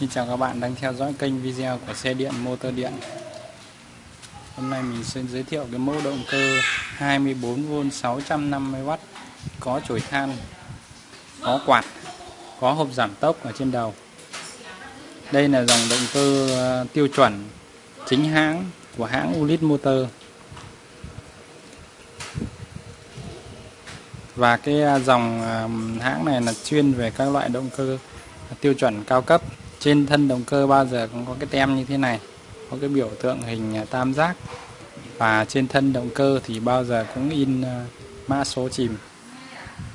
Xin chào các bạn đang theo dõi kênh video của xe điện, motor điện. Hôm nay mình sẽ giới thiệu cái mẫu động cơ 24V 650W có chổi than, có quạt, có hộp giảm tốc ở trên đầu. Đây là dòng động cơ ờ, tiêu chuẩn chính hãng của hãng Ulit Motor. Và cái ờ, dòng ờ, hãng này là chuyên về các loại động cơ tiêu chuẩn cao cấp trên thân động cơ bao giờ cũng có cái tem như thế này, có cái biểu tượng hình à, tam giác. Và trên thân động cơ thì bao giờ cũng in à, mã số chìm.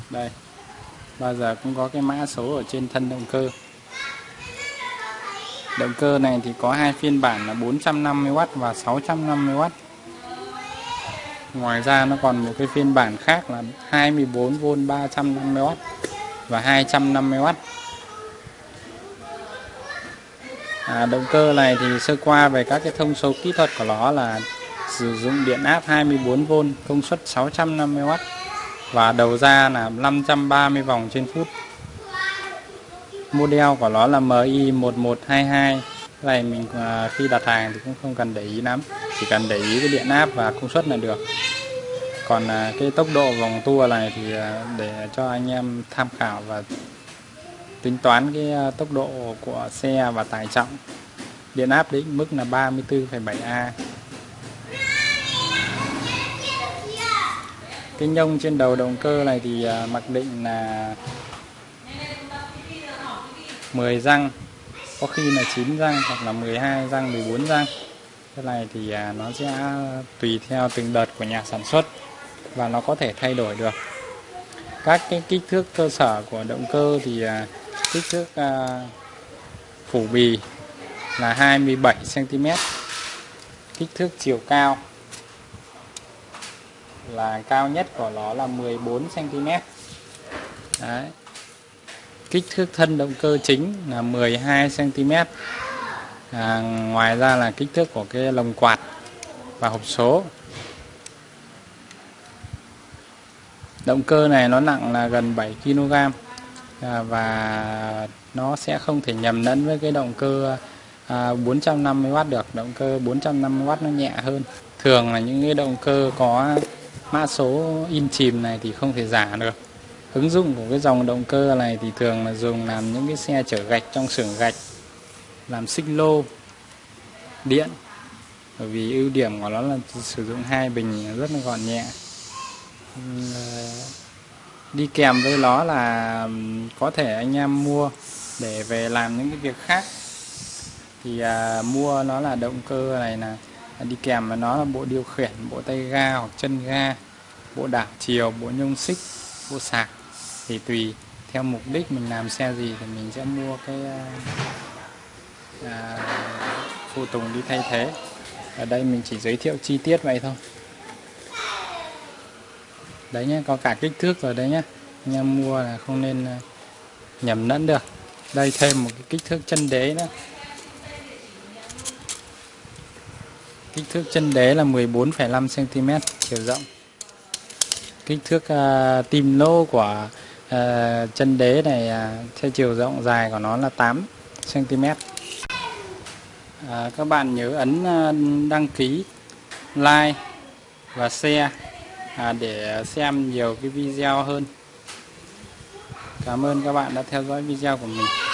Đây, bao giờ cũng có cái mã số ở trên thân động cơ. Động cơ này thì có hai phiên bản là 450W và 650W ngoài ra nó còn một cái phiên bản khác là 24V 350W và 250W à, động cơ này thì sơ qua về các cái thông số kỹ thuật của nó là sử dụng điện áp 24V công suất 650W và đầu ra là 530 vòng trên phút. Model của nó là MI 1122 cái này mình à, khi đặt hàng thì cũng không cần để ý lắm chỉ cần để ý cái điện áp và công suất là được. Còn à, cái tốc độ vòng tua này thì à, để cho anh em tham khảo và tính toán cái ờ, tốc độ của xe và tải trọng. Điện áp định mức là 34,7A cái nhông trên đầu động cơ này thì ờ, mặc định là 10 răng có khi là 9 răng hoặc là 12 răng 14 răng. Cái này thì ờ, nó sẽ tùy theo từng đợt của nhà sản xuất và nó có thể thay đổi được. Các cái kích thước cơ sở của động cơ thì kích thước uh, phủ bì là 27 cm kích thước chiều cao là cao nhất của nó là 14 cm Đấy. kích thước thân động cơ chính là 12 cm à, ngoài ra là kích thước của cái lồng quạt và hộp số. Động cơ này nó nặng là gần 7 kg À, và nó sẽ không thể nhầm lẫn với cái động cơ à, 450W được. Động cơ 450W nó nhẹ hơn. Thường là những cái động cơ có mã số in chìm này thì không thể giả được. Ứng dụng của cái dòng động cơ này thì thường là dùng làm những cái xe chở gạch trong xưởng gạch làm xích lô điện. Bởi vì ưu điểm của nó là sử dụng hai bình rất là gọn nhẹ đi kèm với nó là có thể anh em mua để về làm những cái việc khác. Thì à, mua nó là động cơ này là đi kèm với nó là bộ điều khiển bộ tay ga hoặc chân ga bộ đảo chiều bộ nhông xích bộ sạc. Thì tùy theo mục đích mình làm xe gì thì mình sẽ mua cái à, à phụ tùng đi thay thế. Ở đây mình chỉ giới thiệu chi tiết vậy thôi đấy nhé có cả kích thước rồi đấy nhé anh em mua là không nên ờ, nhầm lẫn được. Đây thêm một cái kích thước chân đế nữa. Kích thước chân đế là 14,5 cm chiều rộng. Kích thước uh, tim lô của uh, chân đế này uh, theo chiều rộng dài của nó là 8 cm uh, các bạn nhớ ấn uh, đăng ký like và share à, để xem nhiều cái video hơn. Cảm ơn các bạn đã theo dõi video của mình.